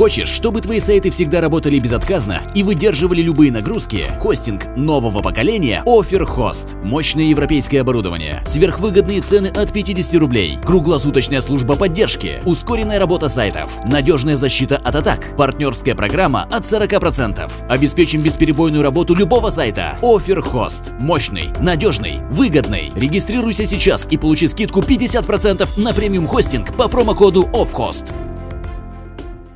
Хочешь, чтобы твои сайты всегда работали безотказно и выдерживали любые нагрузки? Хостинг нового поколения OfferHost. Мощное европейское оборудование, сверхвыгодные цены от 50 рублей, круглосуточная служба поддержки, ускоренная работа сайтов, надежная защита от атак, партнерская программа от 40%. Обеспечим бесперебойную работу любого сайта. OfferHost. Мощный, надежный, выгодный. Регистрируйся сейчас и получи скидку 50% на премиум хостинг по промокоду OFFHOST.